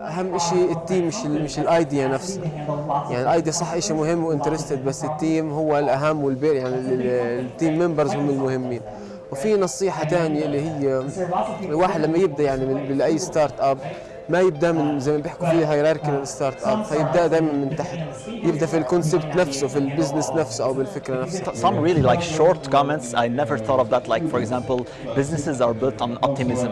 أهم شيء التيم مش مش الايديا نفسها يعني الايديا صح شيء مهم وانترستد بس التيم هو الأهم والبير يعني ال- ال- التيم ممبرز هم المهمين. وفي نصيحة ثانية اللي هي الواحد لما يبدأ يعني باي ستارت اب ما يبدا من زي ما بيحكوا فيه هيراركي ستارت اب فيبدا دائما من تحت يبدا في الكونسبت نفسه في البزنس نفسه او بالفكره نفسها Some really like short comments. I never thought of that. Like, for example, businesses are built on optimism.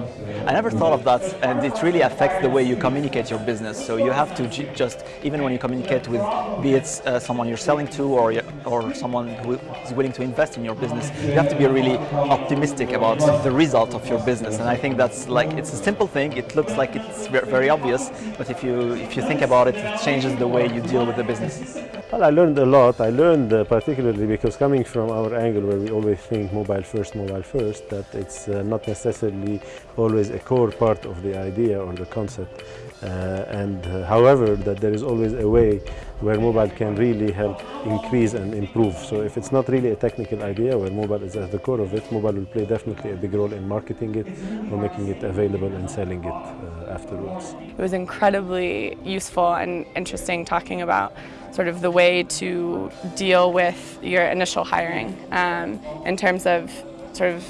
I never thought of that, and it really affects the way you communicate your business. So you have to ju- just, even when you communicate with, be it uh, someone you're selling to or or someone who is willing to invest in your business, you have to be really optimistic about the result of your business. And I think that's like it's a simple thing. It looks like it's ve- very obvious, but if you if you think about it, it changes the way you deal with the business. Well, I learned a lot. I learned uh, particularly because coming from our angle where we always think mobile first, mobile first, that it's uh, not necessarily always a core part of the idea or the concept. Uh, and uh, however, that there is always a way where mobile can really help increase and improve. So if it's not really a technical idea where mobile is at the core of it, mobile will play definitely a big role in marketing it or making it available and selling it uh, afterwards. It was incredibly useful and interesting talking about sort of the way to deal with your initial hiring um, in terms of sort of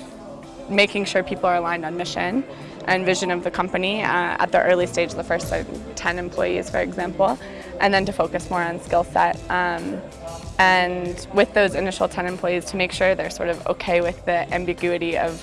making sure people are aligned on mission and vision of the company uh, at the early stage, the first like, 10 employees, for example, and then to focus more on skill set. Um, and with those initial 10 employees to make sure they're sort of okay with the ambiguity of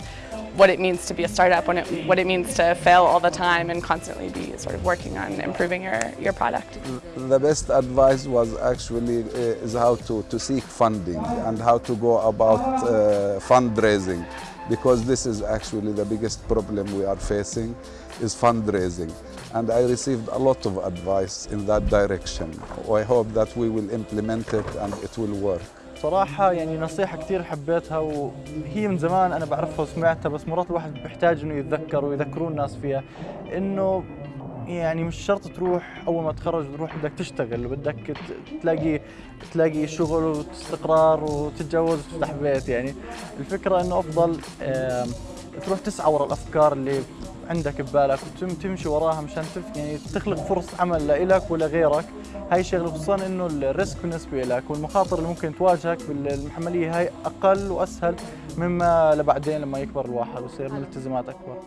what it means to be a startup, when it, what it means to fail all the time and constantly be sort of working on improving your, your product. The best advice was actually uh, is how to, to seek funding and how to go about uh, fundraising because this is actually the biggest problem we are facing is fundraising and I received a lot of advice in that direction. I hope that we will implement it and it will work. صراحة يعني نصيحة كثير حبيتها وهي من زمان أنا بعرفها وسمعتها بس مرات الواحد بيحتاج إنه يتذكر ويذكرون الناس فيها. إنه يعني مش شرط تروح أول ما تخرج تروح بدك تشتغل وبدك ت- تلاقي تلاقي شغل واستقرار وتتجوز وتفتح بيت يعني. الفكرة إنه أفضل آم، تروح تسعى ورا الأفكار اللي عندك ببالك وتمشي وراها مشان تف يعني تخلق فرص عمل لإلك ولغيرك هاي شغلة خصوصا إنه الريسك بالنسبة لك والمخاطر اللي ممكن تواجهك بالمحملية هاي أقل وأسهل مما لبعدين لما يكبر الواحد ويصير من الالتزامات أكبر.